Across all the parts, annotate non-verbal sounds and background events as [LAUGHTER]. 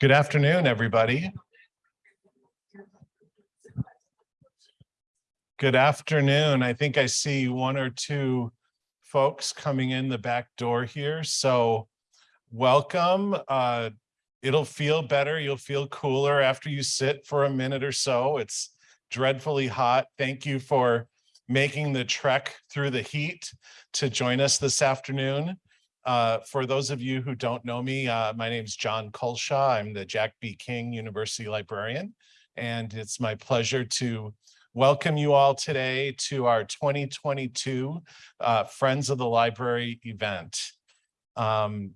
Good afternoon, everybody. Good afternoon. I think I see one or two folks coming in the back door here. So welcome. Uh, it'll feel better. You'll feel cooler after you sit for a minute or so. It's dreadfully hot. Thank you for making the trek through the heat to join us this afternoon. Uh, for those of you who don't know me, uh, my name is John Culshaw. I'm the Jack B. King University Librarian, and it's my pleasure to welcome you all today to our 2022 uh, Friends of the Library event. Um,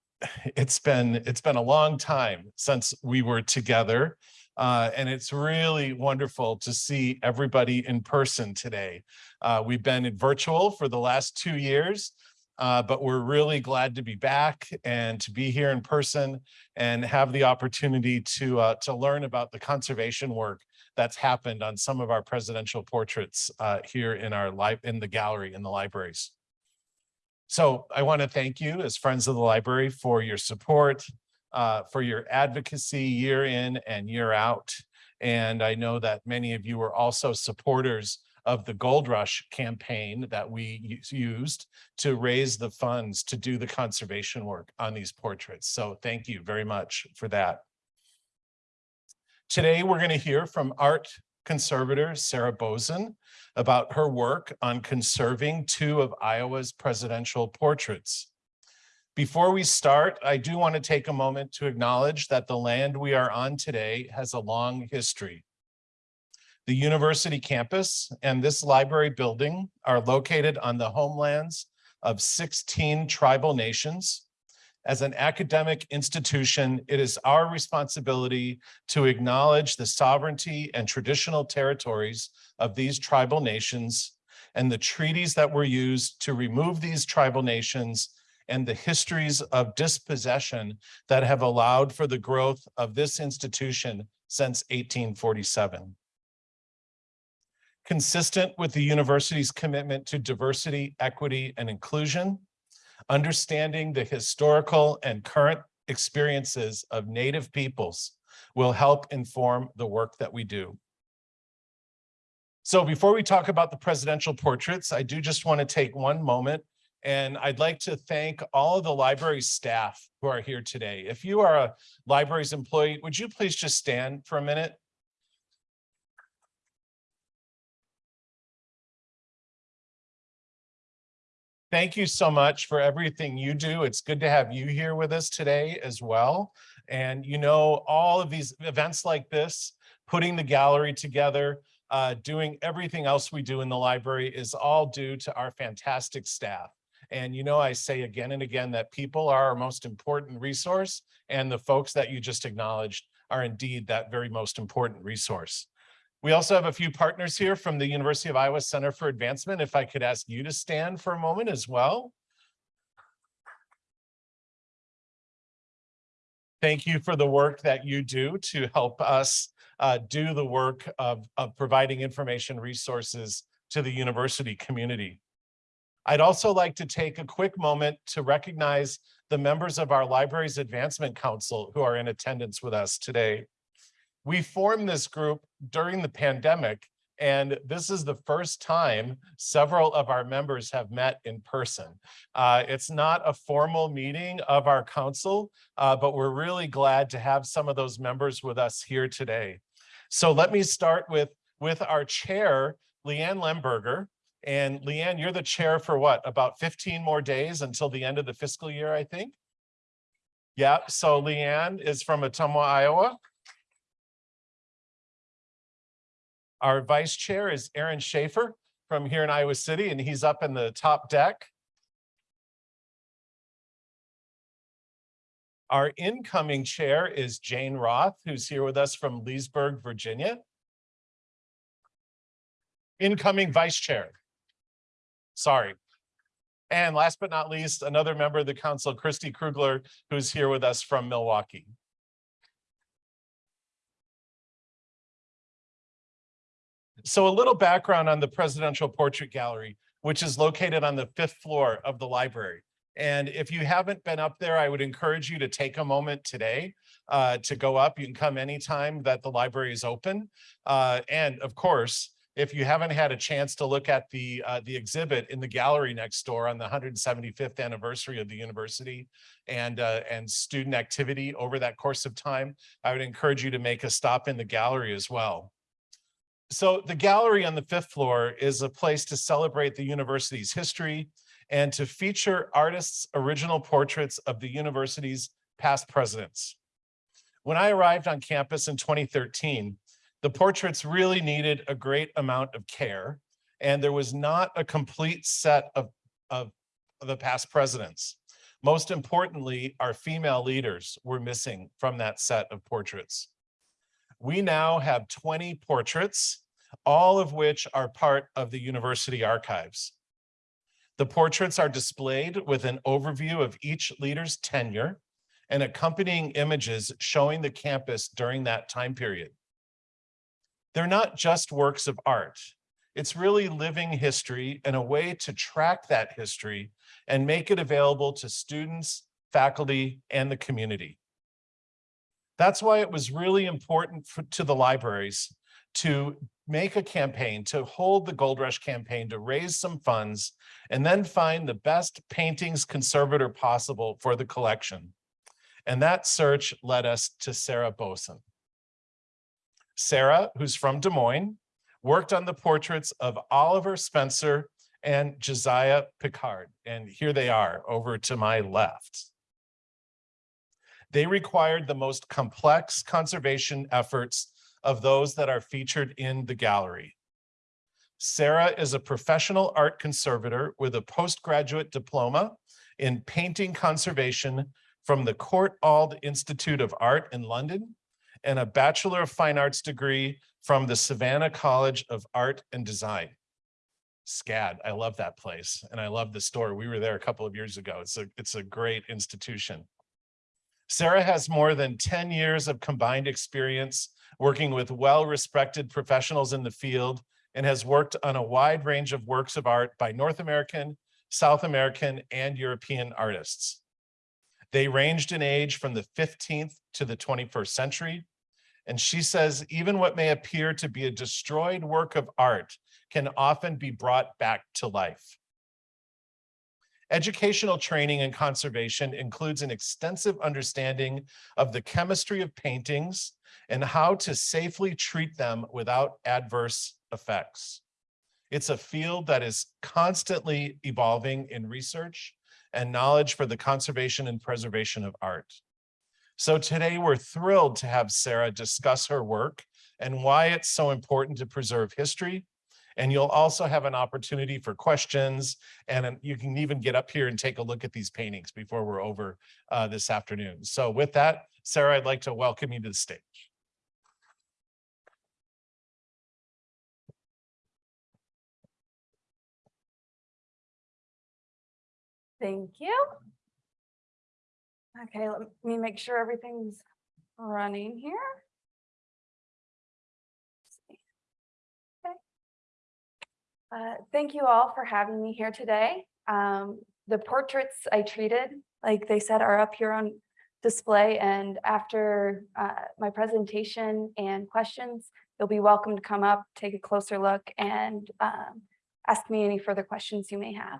[LAUGHS] it's been it's been a long time since we were together. Uh, and it's really wonderful to see everybody in person today. Uh, we've been in virtual for the last two years, uh, but we're really glad to be back and to be here in person and have the opportunity to uh, to learn about the conservation work that's happened on some of our presidential portraits uh, here in our life in the gallery in the libraries. So I want to thank you as friends of the library for your support, uh, for your advocacy year in and year out. And I know that many of you are also supporters of the Gold Rush campaign that we used to raise the funds to do the conservation work on these portraits. So thank you very much for that. Today, we're going to hear from art conservator Sarah Bozen about her work on conserving two of Iowa's presidential portraits. Before we start, I do want to take a moment to acknowledge that the land we are on today has a long history. The university campus and this library building are located on the homelands of 16 tribal nations. As an academic institution, it is our responsibility to acknowledge the sovereignty and traditional territories of these tribal nations and the treaties that were used to remove these tribal nations and the histories of dispossession that have allowed for the growth of this institution since 1847 consistent with the university's commitment to diversity, equity, and inclusion, understanding the historical and current experiences of Native peoples will help inform the work that we do. So before we talk about the presidential portraits, I do just want to take one moment and I'd like to thank all of the library staff who are here today. If you are a library's employee, would you please just stand for a minute? Thank you so much for everything you do. It's good to have you here with us today as well. And you know, all of these events like this, putting the gallery together, uh, doing everything else we do in the library is all due to our fantastic staff. And you know, I say again and again that people are our most important resource and the folks that you just acknowledged are indeed that very most important resource. We also have a few partners here from the University of Iowa Center for Advancement. If I could ask you to stand for a moment as well. Thank you for the work that you do to help us uh, do the work of, of providing information resources to the university community. I'd also like to take a quick moment to recognize the members of our Libraries Advancement Council who are in attendance with us today. We formed this group during the pandemic, and this is the first time several of our members have met in person. Uh, it's not a formal meeting of our council, uh, but we're really glad to have some of those members with us here today. So let me start with, with our chair, Leanne Lemberger. And Leanne, you're the chair for what, about 15 more days until the end of the fiscal year, I think? Yeah, so Leanne is from Ottumwa, Iowa. Our vice chair is Aaron Schaefer from here in Iowa City, and he's up in the top deck. Our incoming chair is Jane Roth, who's here with us from Leesburg, Virginia. Incoming vice chair. Sorry. And last but not least, another member of the council, Christy Krugler, who's here with us from Milwaukee. So a little background on the Presidential Portrait Gallery, which is located on the fifth floor of the library. And if you haven't been up there, I would encourage you to take a moment today. uh, to go up. You can come anytime that the library is open. Uh, and of course, if you haven't had a chance to look at the uh, the exhibit in the gallery next door on the 175th anniversary of the university and uh, and student activity over that course of time, I would encourage you to make a stop in the gallery as well. So the gallery on the fifth floor is a place to celebrate the university's history and to feature artists' original portraits of the university's past presidents. When I arrived on campus in 2013, the portraits really needed a great amount of care, and there was not a complete set of, of, of the past presidents. Most importantly, our female leaders were missing from that set of portraits. We now have 20 portraits, all of which are part of the university archives. The portraits are displayed with an overview of each leader's tenure and accompanying images showing the campus during that time period. They're not just works of art. It's really living history and a way to track that history and make it available to students, faculty, and the community. That's why it was really important for, to the libraries to make a campaign, to hold the Gold Rush campaign, to raise some funds, and then find the best paintings conservator possible for the collection. And that search led us to Sarah Boson. Sarah, who's from Des Moines, worked on the portraits of Oliver Spencer and Josiah Pickard. And here they are over to my left. They required the most complex conservation efforts of those that are featured in the gallery. Sarah is a professional art conservator with a postgraduate diploma in painting conservation from the Court Courtauld Institute of Art in London and a Bachelor of Fine Arts degree from the Savannah College of Art and Design. SCAD, I love that place and I love the store. We were there a couple of years ago. It's a, it's a great institution. Sarah has more than 10 years of combined experience working with well-respected professionals in the field and has worked on a wide range of works of art by North American, South American, and European artists. They ranged in age from the 15th to the 21st century, and she says, even what may appear to be a destroyed work of art can often be brought back to life. Educational training in conservation includes an extensive understanding of the chemistry of paintings and how to safely treat them without adverse effects. It's a field that is constantly evolving in research and knowledge for the conservation and preservation of art. So today we're thrilled to have Sarah discuss her work and why it's so important to preserve history. And you'll also have an opportunity for questions and you can even get up here and take a look at these paintings before we're over uh, this afternoon. So with that, Sarah, I'd like to welcome you to the stage. Thank you. Okay, let me make sure everything's running here. Uh, thank you all for having me here today. Um, the portraits I treated, like they said, are up here on display and after uh, my presentation and questions, you'll be welcome to come up, take a closer look and um, ask me any further questions you may have.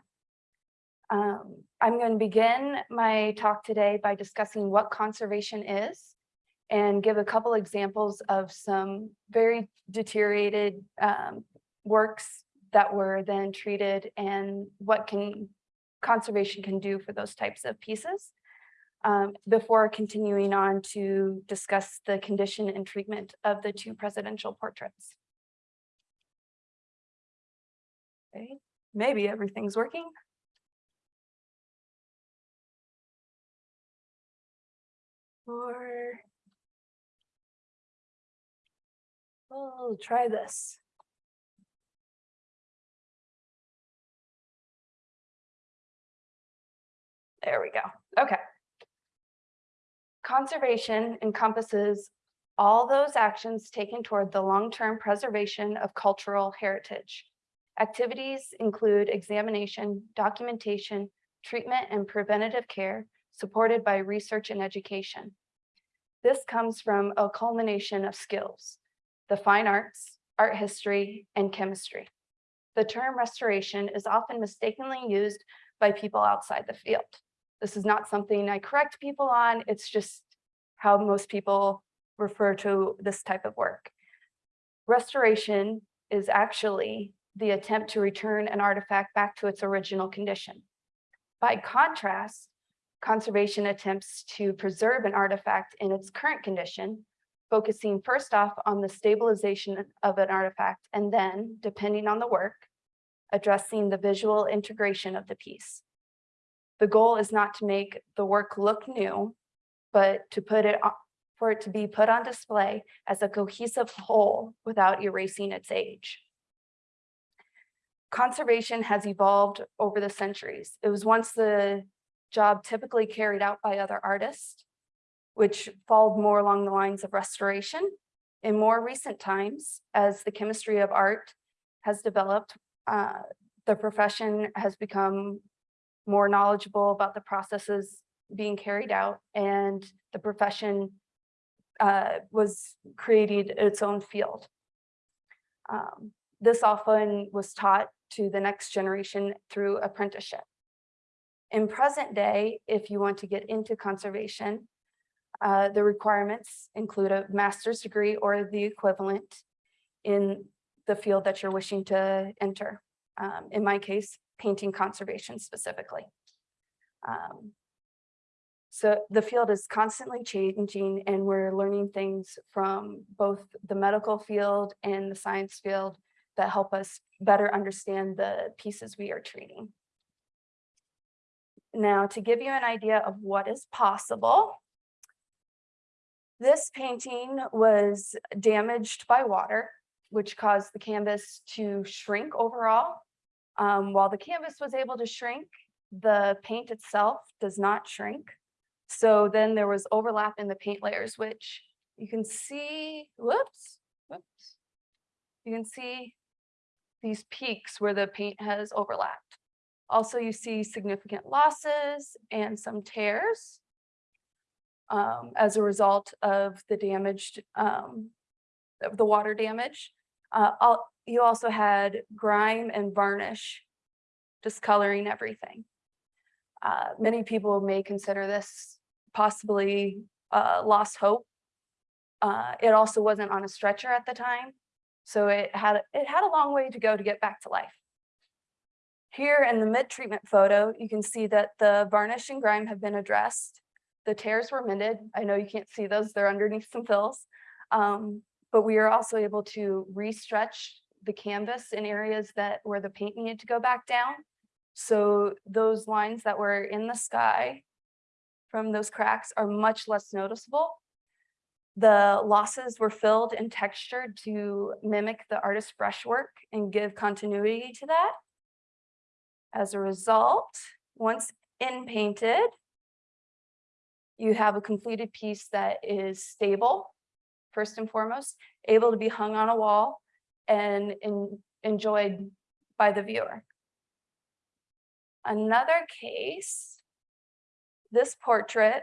Um, I'm going to begin my talk today by discussing what conservation is and give a couple examples of some very deteriorated um, works that were then treated and what can conservation can do for those types of pieces um, before continuing on to discuss the condition and treatment of the two presidential portraits. Okay, maybe everything's working. Or we'll try this. There we go. Okay. Conservation encompasses all those actions taken toward the long-term preservation of cultural heritage. Activities include examination, documentation, treatment, and preventative care, supported by research and education. This comes from a culmination of skills, the fine arts, art history, and chemistry. The term restoration is often mistakenly used by people outside the field. This is not something I correct people on, it's just how most people refer to this type of work. Restoration is actually the attempt to return an artifact back to its original condition. By contrast, conservation attempts to preserve an artifact in its current condition, focusing first off on the stabilization of an artifact and then, depending on the work, addressing the visual integration of the piece. The goal is not to make the work look new, but to put it, for it to be put on display as a cohesive whole without erasing its age. Conservation has evolved over the centuries. It was once the job typically carried out by other artists, which followed more along the lines of restoration. In more recent times, as the chemistry of art has developed, uh, the profession has become more knowledgeable about the processes being carried out and the profession uh, was created its own field. Um, This often was taught to the next generation through apprenticeship. In present day, if you want to get into conservation, uh, the requirements include a master's degree or the equivalent in the field that you're wishing to enter. Um, in my case, painting conservation specifically. Um, so the field is constantly changing and we're learning things from both the medical field and the science field that help us better understand the pieces we are treating. Now, to give you an idea of what is possible, this painting was damaged by water, which caused the canvas to shrink overall. Um, while the canvas was able to shrink, the paint itself does not shrink. So then there was overlap in the paint layers, which you can see, whoops, whoops. You can see these peaks where the paint has overlapped. Also, you see significant losses and some tears um, as a result of the damaged, um, of the water damage. Uh, you also had grime and varnish discoloring everything. Uh, many people may consider this possibly uh, lost hope. Uh, it also wasn't on a stretcher at the time, so it had it had a long way to go to get back to life. Here in the mid-treatment photo, you can see that the varnish and grime have been addressed. The tears were mended. I know you can't see those, they're underneath some fills. Um, but we are also able to re-stretch the canvas in areas that where the paint needed to go back down. So those lines that were in the sky from those cracks are much less noticeable. The losses were filled and textured to mimic the artist's brushwork and give continuity to that. As a result, once in painted, you have a completed piece that is stable, first and foremost, able to be hung on a wall and en- enjoyed by the viewer. Another case, this portrait,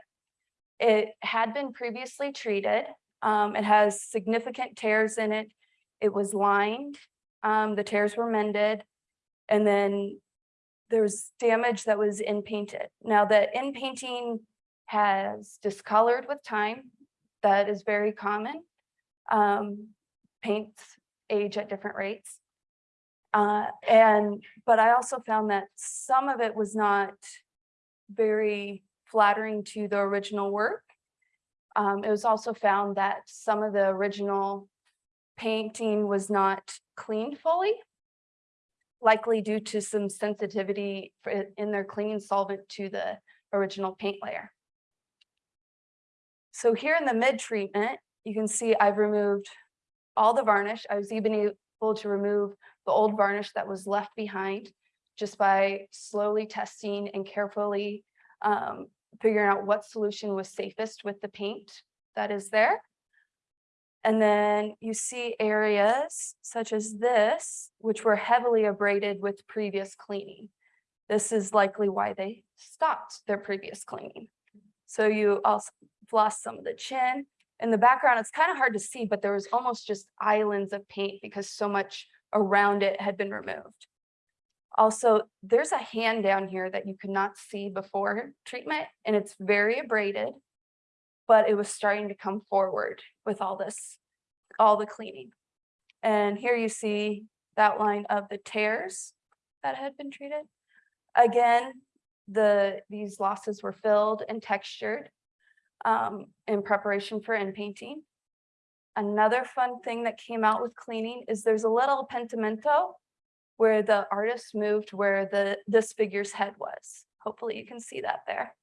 it had been previously treated. Um, it has significant tears in it. It was lined, um, the tears were mended, and then there's damage that was in painted. Now the in painting has discolored with time. That is very common. Um, paints age at different rates. Uh, and, but I also found that some of it was not very flattering to the original work. Um, it was also found that some of the original painting was not cleaned fully, likely due to some sensitivity in their cleaning solvent to the original paint layer. So here in the mid treatment, you can see I've removed all the varnish. I was even able to remove the old varnish that was left behind just by slowly testing and carefully um, figuring out what solution was safest with the paint that is there. And then you see areas such as this, which were heavily abraded with previous cleaning. This is likely why they stopped their previous cleaning. So you also, lost some of the chin. In the background, it's kind of hard to see, but there was almost just islands of paint because so much around it had been removed. Also, there's a hand down here that you could not see before treatment, and it's very abraded, but it was starting to come forward with all this, all the cleaning. And here you see that line of the tears that had been treated. Again, the, these losses were filled and textured um, in preparation for in painting. Another fun thing that came out with cleaning is there's a little pentimento where the artist moved where the this figure's head was. Hopefully you can see that there.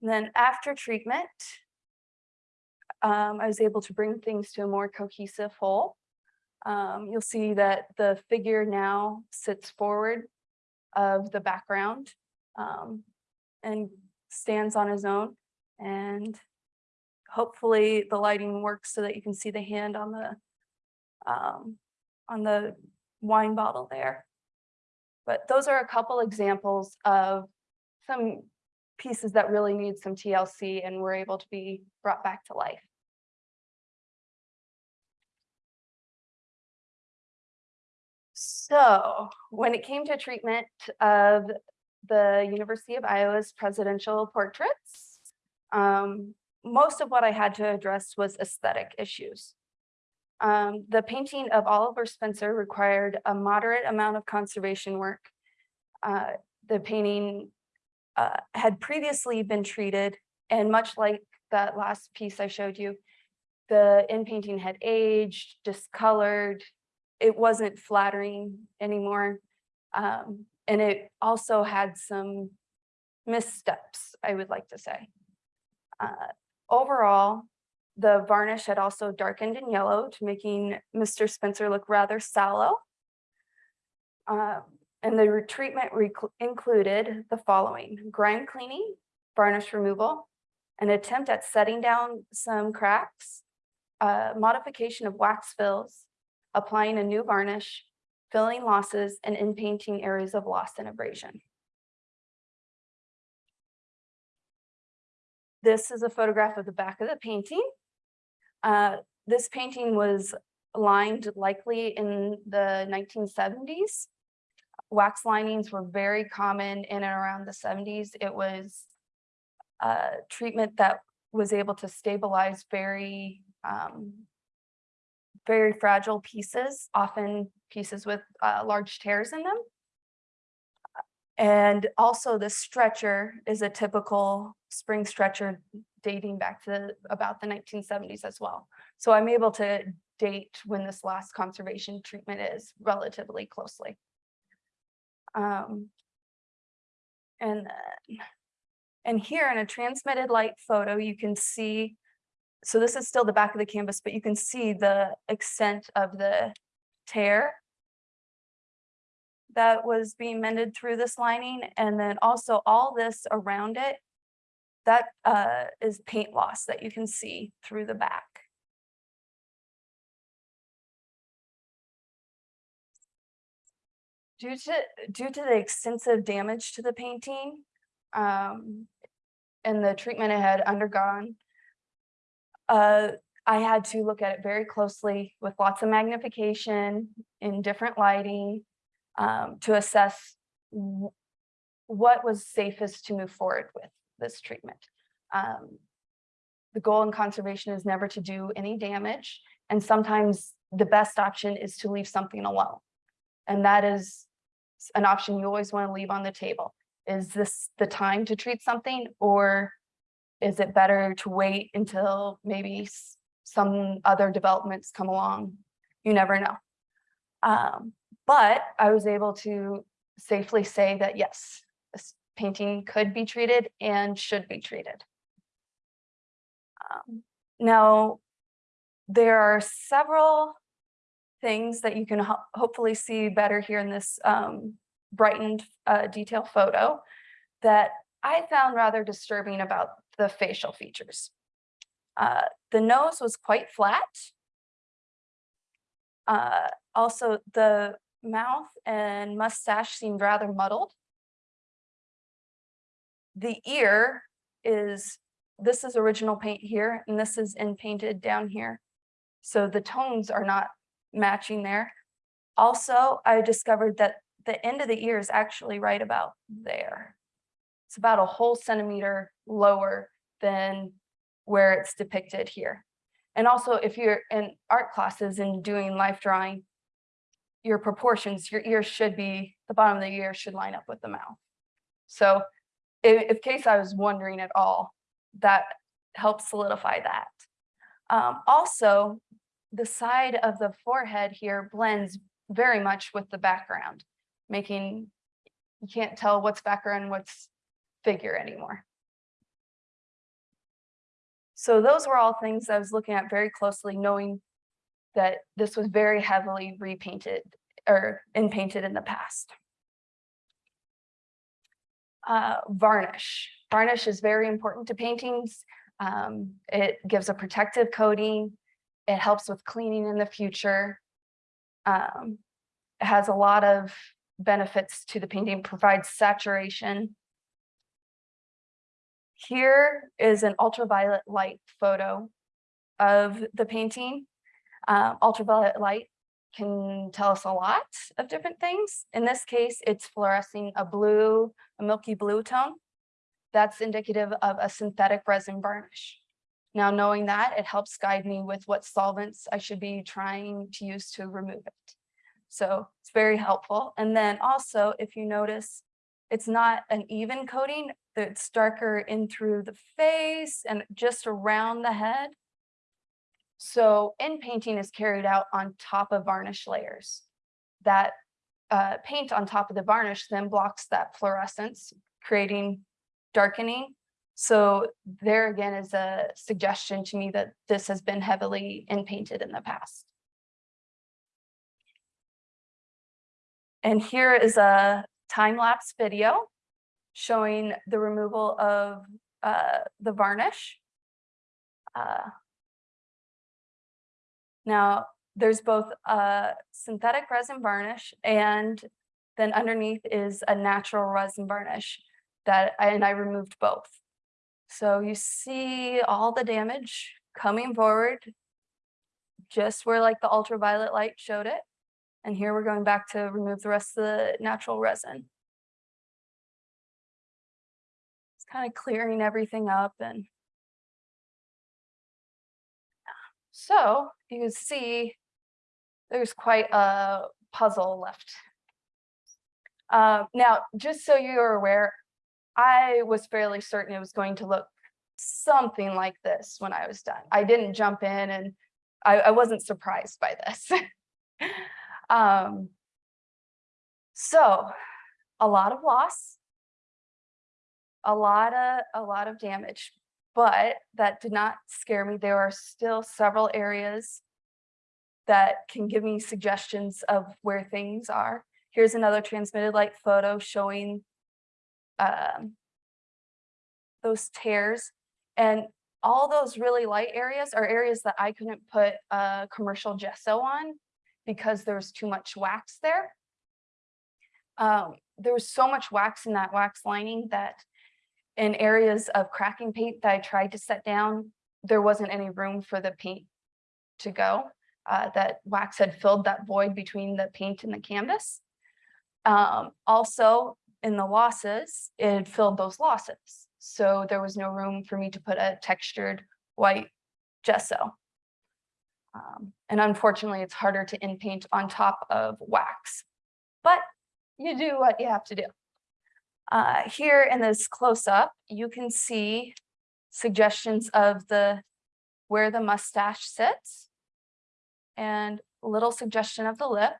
And then after treatment, um, I was able to bring things to a more cohesive whole. Um, you'll see that the figure now sits forward of the background um, and stands on his own. And hopefully the lighting works so that you can see the hand on the um, on the wine bottle there. But those are a couple examples of some pieces that really need some TLC and were able to be brought back to life. So when it came to treatment of the University of Iowa's presidential portraits, um, most of what I had to address was aesthetic issues. Um, the painting of Oliver Spencer required a moderate amount of conservation work. Uh, the painting uh, had previously been treated and much like that last piece I showed you, the in painting had aged, discolored, it wasn't flattering anymore. Um, and it also had some missteps, I would like to say. Uh, overall, the varnish had also darkened and yellowed, making Mr. Spencer look rather sallow. Um, and the treatment included the following, grime cleaning, varnish removal, an attempt at setting down some cracks, uh, modification of wax fills, applying a new varnish, filling losses, and in painting areas of loss and abrasion. This is a photograph of the back of the painting. Uh, this painting was lined likely in the 1970s. Wax linings were very common in and around the 70s. It was a treatment that was able to stabilize very um, very fragile pieces, often pieces with uh, large tears in them. And also the stretcher is a typical spring stretcher dating back to about the 1970s as well. So I'm able to date when this last conservation treatment is relatively closely. Um, and then, and here in a transmitted light photo, you can see so this is still the back of the canvas, but you can see the extent of the tear that was being mended through this lining. And then also all this around it, that uh, is paint loss that you can see through the back. Due to, due to the extensive damage to the painting um, and the treatment it had undergone, uh, I had to look at it very closely with lots of magnification in different lighting um, to assess what was safest to move forward with this treatment. Um, the goal in conservation is never to do any damage. And sometimes the best option is to leave something alone. And that is an option you always want to leave on the table. Is this the time to treat something or is it better to wait until maybe some other developments come along? You never know. Um, but I was able to safely say that yes, this painting could be treated and should be treated. Um, now, there are several things that you can ho hopefully see better here in this um, brightened uh, detail photo that I found rather disturbing about the facial features. Uh, the nose was quite flat. Uh, also, the mouth and mustache seemed rather muddled. The ear is this is original paint here and this is in painted down here. So the tones are not matching there. Also, I discovered that the end of the ear is actually right about there. It's about a whole centimeter lower than where it's depicted here. And also, if you're in art classes and doing life drawing, your proportions, your ears should be, the bottom of the ear should line up with the mouth. So if case I was wondering at all, that helps solidify that. Um, also, the side of the forehead here blends very much with the background, making, you can't tell what's background, what's figure anymore. So those were all things I was looking at very closely, knowing that this was very heavily repainted or in painted in the past. Uh, varnish. Varnish is very important to paintings. Um, it gives a protective coating. It helps with cleaning in the future. Um, it has a lot of benefits to the painting, provides saturation. Here is an ultraviolet light photo of the painting. Uh, ultraviolet light can tell us a lot of different things. In this case, it's fluorescing a blue, a milky blue tone. That's indicative of a synthetic resin varnish. Now, knowing that, it helps guide me with what solvents I should be trying to use to remove it. So it's very helpful. And then also, if you notice, it's not an even coating, it's darker in through the face and just around the head. So in painting is carried out on top of varnish layers. That uh, paint on top of the varnish then blocks that fluorescence, creating darkening. So there again is a suggestion to me that this has been heavily in painted in the past. And here is a time-lapse video showing the removal of uh, the varnish. Uh, now, there's both a synthetic resin varnish and then underneath is a natural resin varnish that, I- and I removed both. So you see all the damage coming forward, just where like the ultraviolet light showed it. And here we're going back to remove the rest of the natural resin. It's kind of clearing everything up and So you can see there's quite a puzzle left. Uh, now, just so you're aware, I was fairly certain it was going to look something like this when I was done. I didn't jump in and I, I wasn't surprised by this. [LAUGHS] um, so a lot of loss, a lot of a lot of damage, but that did not scare me. There are still several areas that can give me suggestions of where things are. Here's another transmitted light photo showing um, those tears. And all those really light areas are areas that I couldn't put a commercial gesso on because there was too much wax there. Um, there was so much wax in that wax lining that in areas of cracking paint that I tried to set down, there wasn't any room for the paint to go. Uh, that wax had filled that void between the paint and the canvas. Um, also, in the losses, it filled those losses. So there was no room for me to put a textured white gesso. Um, and unfortunately, it's harder to in paint on top of wax, but you do what you have to do. Uh, here in this close up, you can see suggestions of the where the mustache sits and a little suggestion of the lip.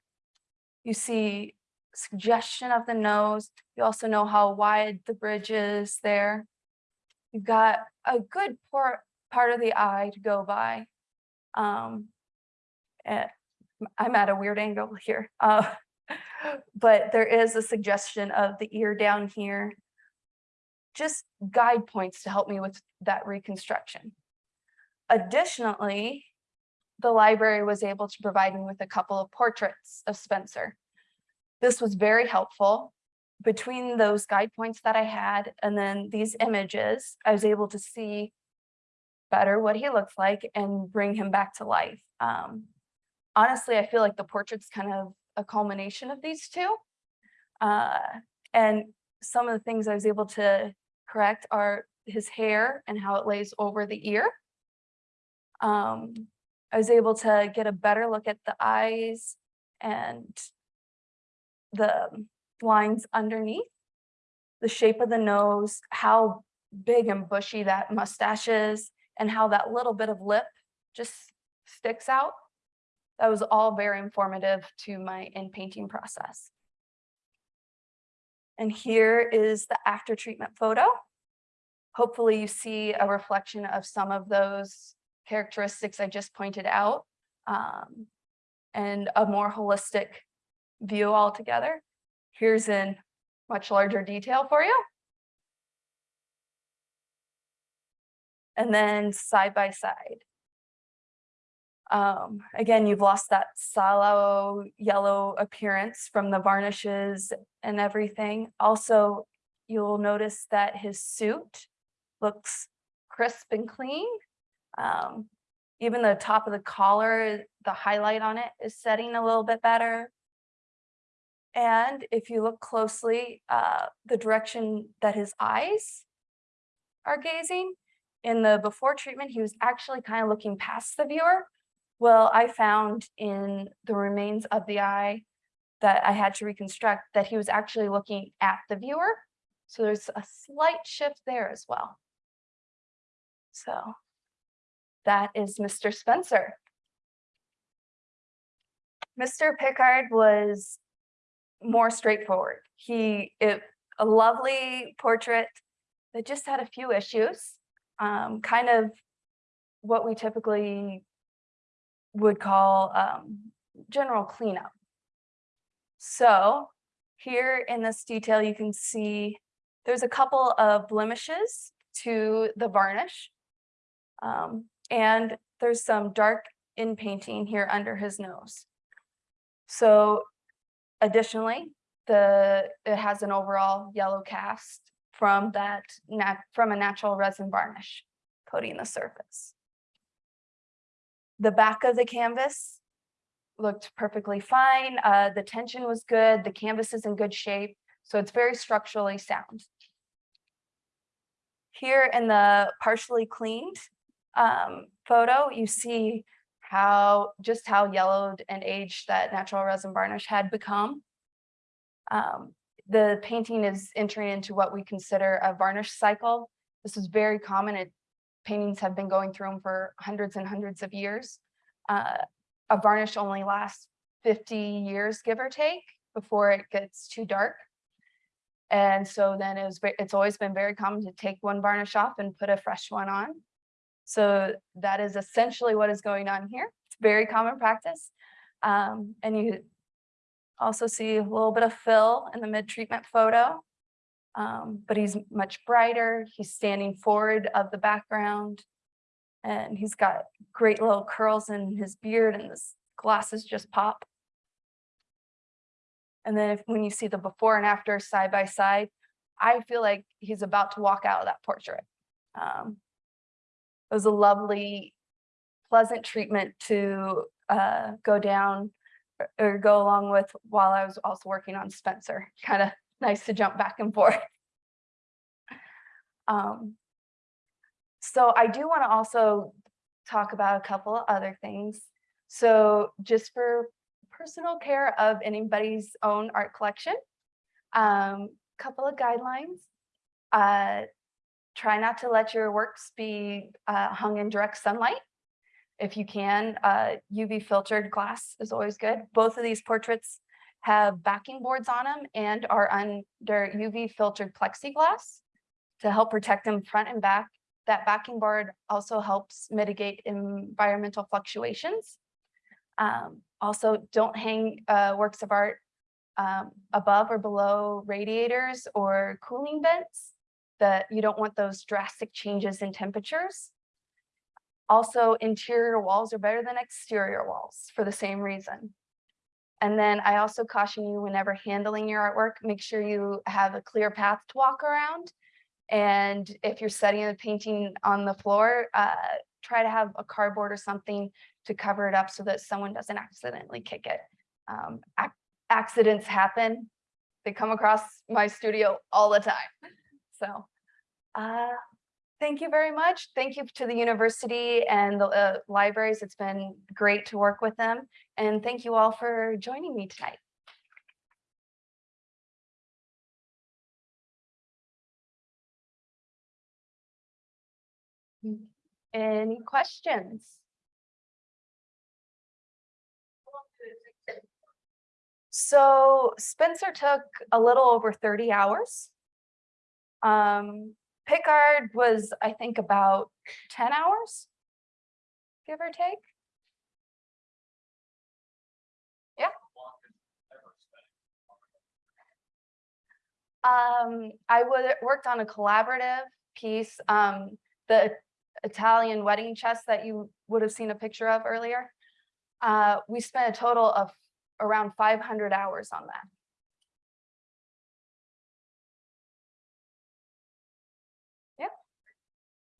You see suggestion of the nose. You also know how wide the bridge is there. You've got a good part of the eye to go by. Um, eh, I'm at a weird angle here. Uh, but there is a suggestion of the ear down here. Just guide points to help me with that reconstruction. Additionally, the library was able to provide me with a couple of portraits of Spencer. This was very helpful. Between those guide points that I had and then these images, I was able to see better what he looks like and bring him back to life. Um, honestly, I feel like the portrait's kind of a culmination of these two. Uh, and some of the things I was able to correct are his hair and how it lays over the ear. Um, I was able to get a better look at the eyes and the lines underneath, the shape of the nose, how big and bushy that mustache is, and how that little bit of lip just sticks out. That was all very informative to my in painting process. And here is the after treatment photo. Hopefully you see a reflection of some of those characteristics I just pointed out um, and a more holistic view altogether. Here's in much larger detail for you. And then side by side. Um, again, you've lost that sallow yellow appearance from the varnishes and everything. Also, you'll notice that his suit looks crisp and clean. Um, even the top of the collar, the highlight on it is setting a little bit better. And if you look closely, uh, the direction that his eyes are gazing, in the before treatment, he was actually kind of looking past the viewer. Well, I found in the remains of the eye that I had to reconstruct that he was actually looking at the viewer. So there's a slight shift there as well. So that is Mr. Spencer. Mr. Pickard was more straightforward. He, it, a lovely portrait that just had a few issues, um, kind of what we typically would call um, general cleanup. So here in this detail, you can see there's a couple of blemishes to the varnish. Um, and there's some dark in painting here under his nose. So additionally, the it has an overall yellow cast from that from a natural resin varnish coating the surface. The back of the canvas looked perfectly fine. Uh, the tension was good. The canvas is in good shape. So it's very structurally sound. Here in the partially cleaned um, photo, you see how just how yellowed and aged that natural resin varnish had become. Um, the painting is entering into what we consider a varnish cycle. This is very common. It, paintings have been going through them for hundreds and hundreds of years. Uh, a varnish only lasts 50 years, give or take, before it gets too dark. And so then it was, it's always been very common to take one varnish off and put a fresh one on. So that is essentially what is going on here. It's very common practice. Um, and you also see a little bit of fill in the mid-treatment photo. Um, but he's much brighter. He's standing forward of the background. And he's got great little curls in his beard and his glasses just pop. And then if, when you see the before and after side by side, I feel like he's about to walk out of that portrait. Um, it was a lovely, pleasant treatment to uh, go down or, go along with while I was also working on Spencer. [LAUGHS] Kind of nice to jump back and forth. Um, so I do want to also talk about a couple of other things. So just for personal care of anybody's own art collection, um, couple of guidelines. Uh, try not to let your works be uh, hung in direct sunlight. If you can, uh, UV filtered glass is always good. Both of these portraits have backing boards on them and are under UV filtered plexiglass to help protect them front and back. That backing board also helps mitigate environmental fluctuations. Um, also, don't hang uh, works of art um, above or below radiators or cooling vents that you don't want those drastic changes in temperatures. Also, interior walls are better than exterior walls for the same reason. And then I also caution you whenever handling your artwork, make sure you have a clear path to walk around And if you're setting the painting on the floor, uh, try to have a cardboard or something to cover it up so that someone doesn't accidentally kick it. Um, ac- accidents happen. They come across my studio all the time. So, uh, thank you very much. Thank you to the university and the uh, libraries. It's been great to work with them. And thank you all for joining me tonight. Any questions? So Spencer took a little over thirty hours. Um, Pickard was, I think, about ten hours. Give or take. Yeah. Um, I worked on a collaborative piece, um, the Italian wedding chest that you would have seen a picture of earlier. Uh, we spent a total of around five hundred hours on that.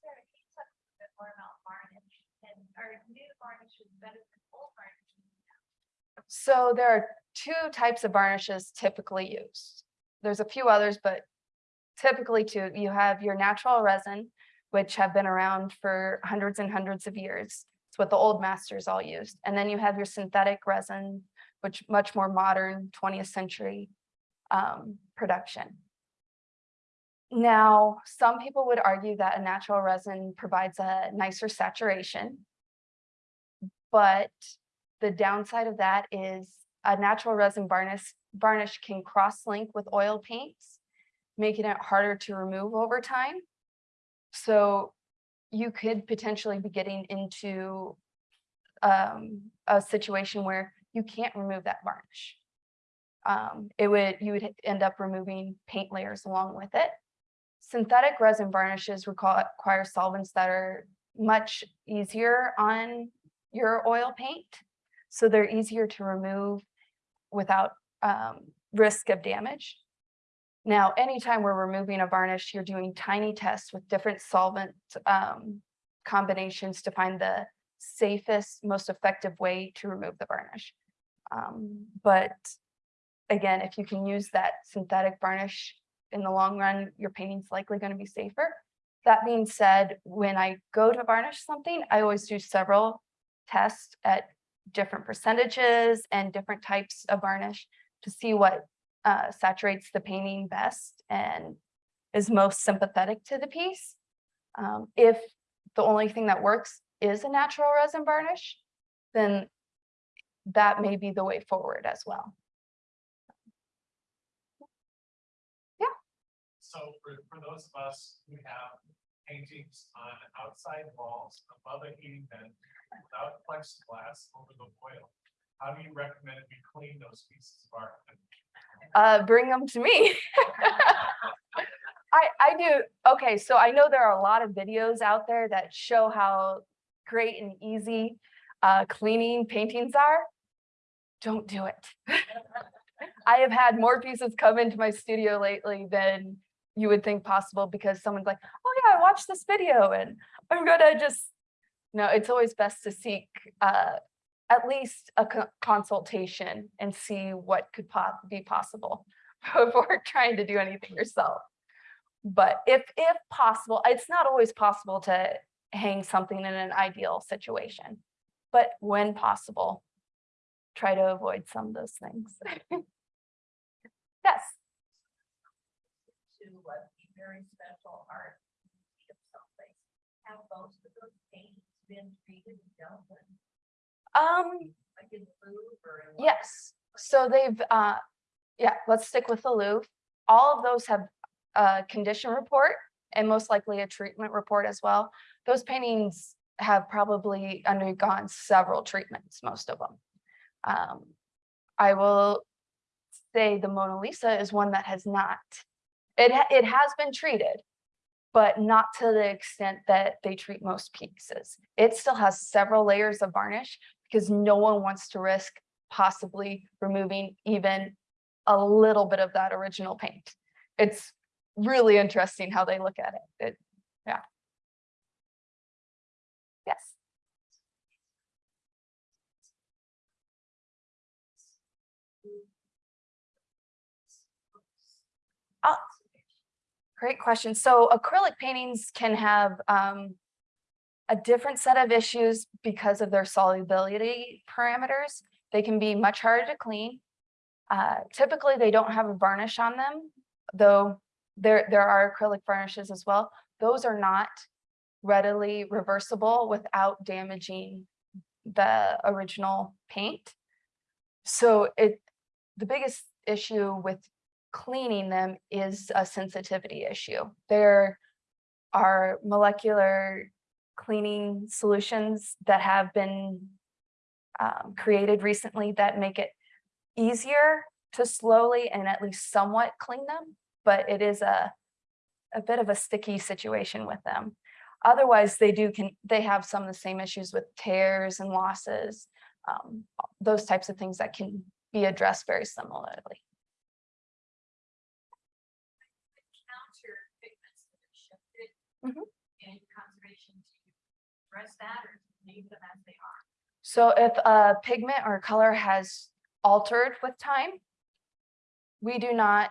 Sarah, can you talk a little bit more about varnish and are new varnishes better than old varnishes? So there are two types of varnishes typically used. There's a few others, but typically two, you have your natural resin, which have been around for hundreds and hundreds of years. It's what the old masters all used. And then you have your synthetic resin, which much more modern twentieth century um, production. Now, some people would argue that a natural resin provides a nicer saturation. But the downside of that is a natural resin varnish, varnish can cross-link with oil paints, making it harder to remove over time. So you could potentially be getting into um, a situation where you can't remove that varnish. Um, it would, you would end up removing paint layers along with it. Synthetic resin varnishes require require solvents that are much easier on your oil paint. So they're easier to remove without um, risk of damage. Now, anytime we're removing a varnish, you're doing tiny tests with different solvent um, combinations to find the safest, most effective way to remove the varnish. Um, but again, if you can use that synthetic varnish in the long run, your painting's likely going to be safer. That being said, when I go to varnish something, I always do several tests at different percentages and different types of varnish to see what uh, saturates the painting best and is most sympathetic to the piece. Um, if the only thing that works is a natural resin varnish, then that may be the way forward as well. Yeah. So for, for those of us who have paintings on outside walls above a heating vent without plexiglass over the oil, how do you recommend we clean those pieces of art? Uh, bring them to me. [LAUGHS] I, I do, okay, so I know there are a lot of videos out there that show how great and easy uh, cleaning paintings are. Don't do it. [LAUGHS] I have had more pieces come into my studio lately than you would think possible because someone's like, oh yeah, I watched this video and I'm gonna just, no, it's always best to seek uh, at least a co- consultation and see what could po- be possible [LAUGHS] before trying to do anything yourself. But if, if possible, it's not always possible to hang something in an ideal situation. But when possible, try to avoid some of those things. [LAUGHS] Yes, What be very special art. of someplace. Have most of those paintings been treated and dealt with, um, like in the Louvre or in? Yes, so they've, uh, yeah, let's stick with the Louvre. All of those have a condition report and most likely a treatment report as well. Those paintings have probably undergone several treatments, most of them. Um, I will say the Mona Lisa is one that has not. It, it has been treated, but not to the extent that they treat most pieces. It still has several layers of varnish because no one wants to risk possibly removing even a little bit of that original paint. It's really interesting how they look at it. It, yeah. Yes. Uh, Great question. So acrylic paintings can have um, a different set of issues because of their solubility parameters. They can be much harder to clean. Uh, typically, they don't have a varnish on them, though there, there are acrylic varnishes as well. Those are not readily reversible without damaging the original paint. So it, the biggest issue with cleaning them is a sensitivity issue. There are molecular cleaning solutions that have been um, created recently that make it easier to slowly and at least somewhat clean them, but it is a, a bit of a sticky situation with them. Otherwise, they do can they have some of the same issues with tears and losses, um, those types of things that can be addressed very similarly. counter pigments that have shifted Mhm. conservation to address that or leave them as they are? So if a pigment or color has altered with time, we do not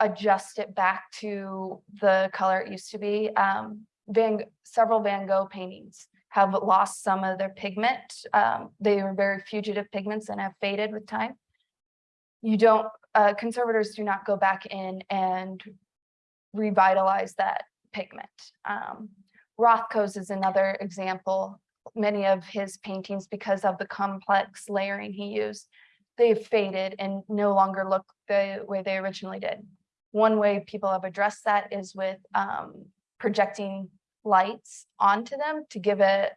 adjust it back to the color it used to be. Um, Van, several Van Gogh paintings have lost some of their pigment. Um, they are very fugitive pigments and have faded with time. You don't, uh, conservators do not go back in and revitalize that pigment. Um, Rothko's is another example. Many of his paintings, because of the complex layering he used, they've faded and no longer look the way they originally did. One way people have addressed that is with um, projecting lights onto them to give a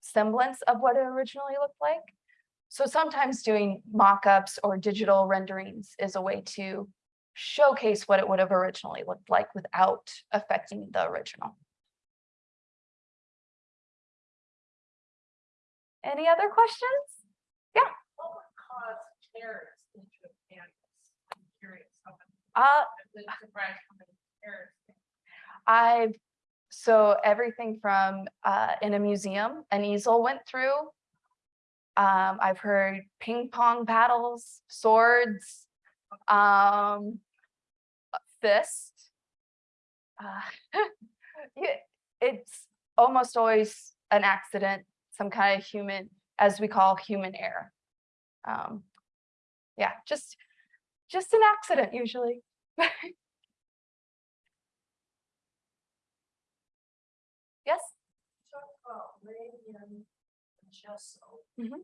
semblance of what it originally looked like. So sometimes doing mock-ups or digital renderings is a way to showcase what it would have originally looked like without affecting the original. Any other questions? What would cause tears into a canvas? I'm curious. Uh, I've been surprised how many tears. I've, so everything from, uh, in a museum, an easel went through. Um, I've heard ping pong paddles, swords, um, fist. Uh, [LAUGHS] yeah, It's almost always an accident, some kind of human, as we call human error. Um, yeah, just, just an accident usually. [LAUGHS] Yes? Talk about laying in gesso. Mhm.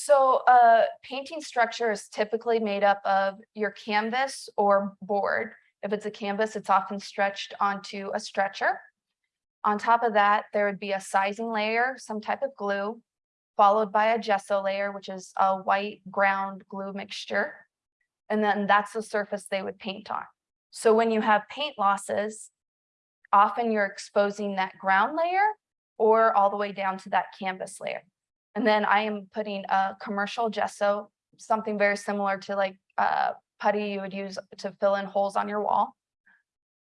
So a painting structure is typically made up of your canvas or board. If it's a canvas, it's often stretched onto a stretcher. On top of that, there would be a sizing layer, some type of glue, followed by a gesso layer, which is a white ground glue mixture. And then that's the surface they would paint on. So when you have paint losses, often you're exposing that ground layer or all the way down to that canvas layer. And then I am putting a commercial gesso, something very similar to like uh, putty you would use to fill in holes on your wall.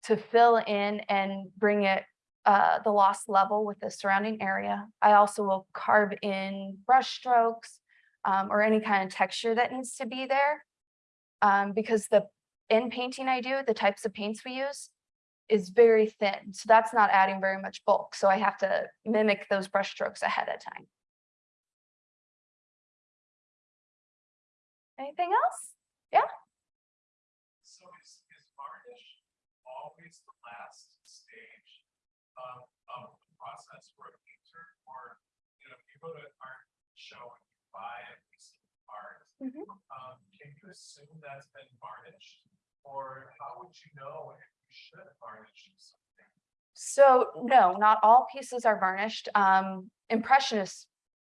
To fill in and bring it uh, the lost level with the surrounding area. I also will carve in brush strokes um, or any kind of texture that needs to be there. Um, because the in painting I do, the types of paints we use is very thin. So that's not adding very much bulk. So I have to mimic those brush strokes ahead of time. Anything else? Yeah. So is, is varnish always the last stage of, of the process for a painter? Or, you know, if you go to an art show and you buy a piece of art, Mhm. um, can you assume that's been varnished? Or how would you know if you should varnish something? So no, not all pieces are varnished. Um, impressionist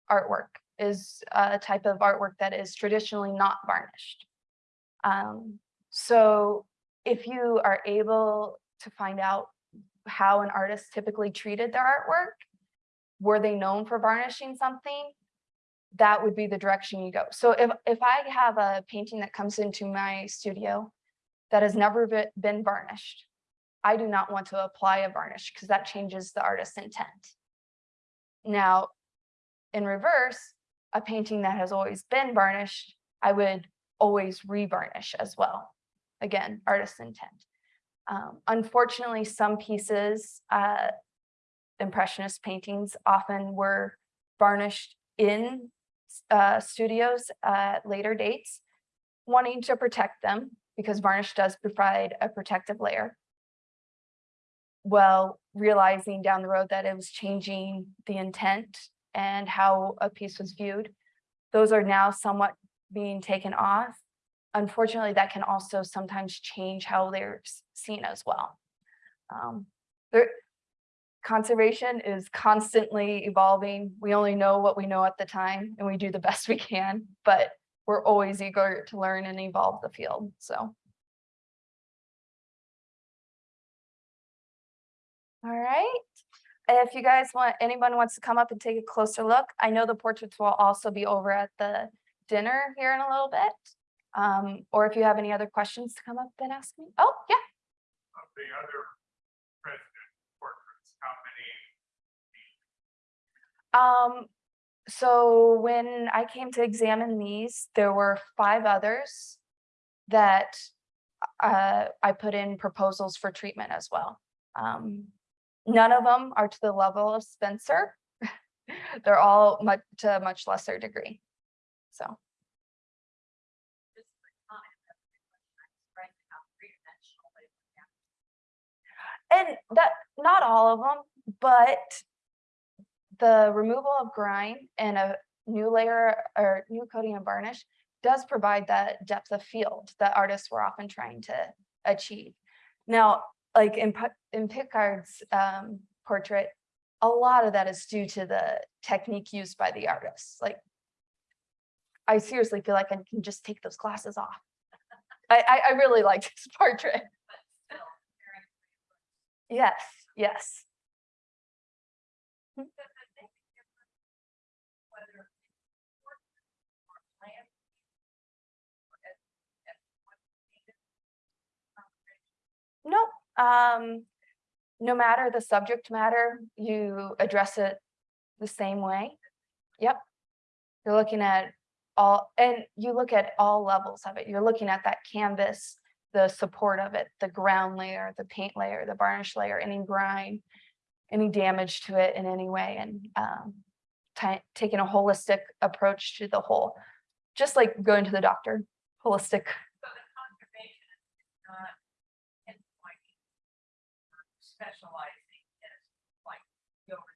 artwork is a type of artwork that is traditionally not varnished. Um, so if you are able to find out how an artist typically treated their artwork, were they known for varnishing something? that would be the direction you go. So if, if I have a painting that comes into my studio that has never been varnished, I do not want to apply a varnish because that changes the artist's intent. Now, in reverse, a painting that has always been varnished, I would always revarnish as well. Again, artist's intent. Um, unfortunately, some pieces, uh, impressionist paintings often were varnished in uh, studios at later dates, wanting to protect them because varnish does provide a protective layer. Well, realizing down the road that it was changing the intent and how a piece was viewed, those are now somewhat being taken off. Unfortunately, that can also sometimes change how they're seen as well. Um, there, conservation is constantly evolving. We only know what we know at the time and we do the best we can, but we're always eager to learn and evolve the field, so. All right, if you guys want, anyone wants to come up and take a closer look, I know the portraits will also be over at the dinner here in a little bit. Um, or if you have any other questions to come up and ask me. Oh, yeah. of the other president portraits, how many Um, so when I came to examine these, there were five others that uh, I put in proposals for treatment as well. Um, none of them are to the level of Spencer. [LAUGHS] They're all much to a much lesser degree. So, and that, not all of them, but the removal of grime and a new layer or new coating and varnish does provide that depth of field that artists were often trying to achieve. Now, like in in Pickard's um, portrait, a lot of that is due to the technique used by the artist. Like, I seriously feel like I can just take those glasses off. [LAUGHS] I, I, I really like this [LAUGHS] portrait. Yes, yes. Nope. Um, no matter the subject matter, you address it the same way. Yep. You're looking at all, and you look at all levels of it. You're looking at that canvas, the support of it, the ground layer, the paint layer, the varnish layer, any grime, any damage to it in any way, and um, taking a holistic approach to the whole, just like going to the doctor, holistic So the conservation is not pinpointing or specializing in like report.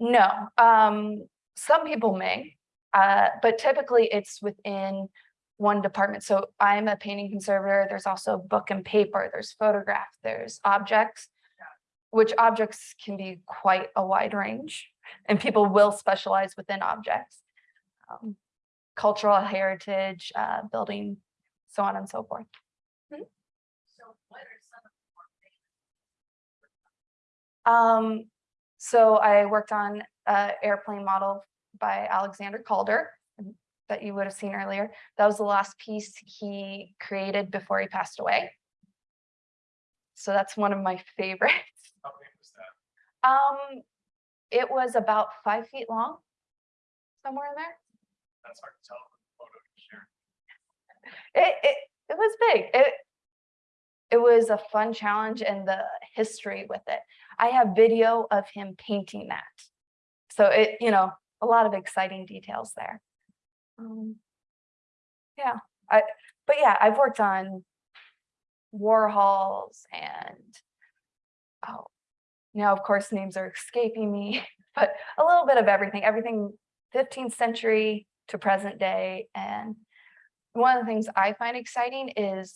No, um, some people may, uh, but typically it's within one department. So I'm a painting conservator. There's also book and paper, there's photograph, there's objects. Which objects can be quite a wide range and people will specialize within objects. Um, Cultural heritage, uh, building, so on and so forth. So what are some of the more famous? Um, so I worked on airplane model by Alexander Calder um, that you would have seen earlier. That was the last piece he created before he passed away. So that's one of my favorites. [LAUGHS] How big was that? Um, it was about five feet long, somewhere in there. That's hard to tell from the photo you shared. It, it, it was big. It, it was a fun challenge and the history with it. I have video of him painting that. So it, you know, a lot of exciting details there. Um, Yeah, I, but yeah, I've worked on Warhols and, oh, now of course names are escaping me, [LAUGHS] but a little bit of everything, everything fifteenth century to present day. And one of the things I find exciting is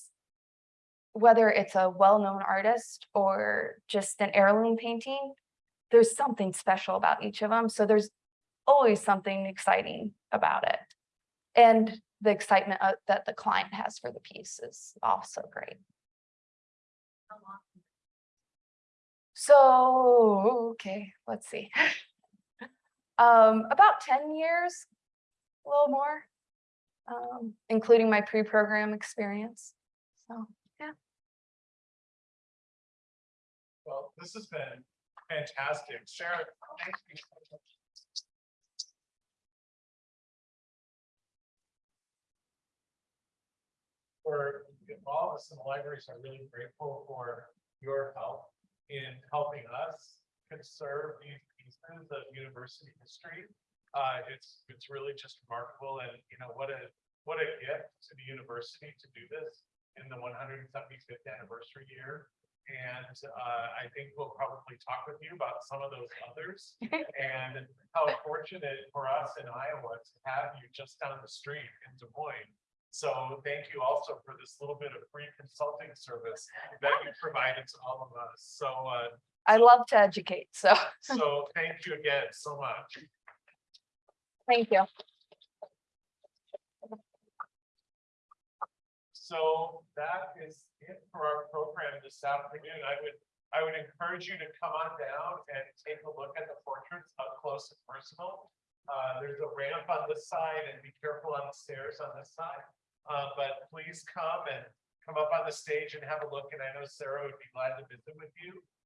whether it's a well-known artist or just an heirloom painting, there's something special about each of them. So there's always something exciting about it. And the excitement uh, that the client has for the piece is also great. So, okay, let's see. [LAUGHS] Um, about ten years, a little more, um, including my pre-program experience. So, Well, this has been fantastic. Sharon, thank you. For all of us in the libraries are really grateful for your help in helping us conserve these pieces of university history. Uh, it's, it's really just remarkable and, you know, what a, what a gift to the university to do this in the one hundred and seventy-fifth anniversary year. And uh, I think we'll probably talk with you about some of those others [LAUGHS] and how fortunate for us in Iowa to have you just down the street in Des Moines. So thank you also for this little bit of free consulting service that you provided to all of us. So, uh, I love to educate, so so thank you again so much. thank you. So that is it for our program this afternoon. I would, I would encourage you to come on down and take a look at the portraits up close and personal. Uh, there's a ramp on this side and be careful on the stairs on this side. Uh, but please come and come up on the stage and have a look. And I know Sarah would be glad to visit with you.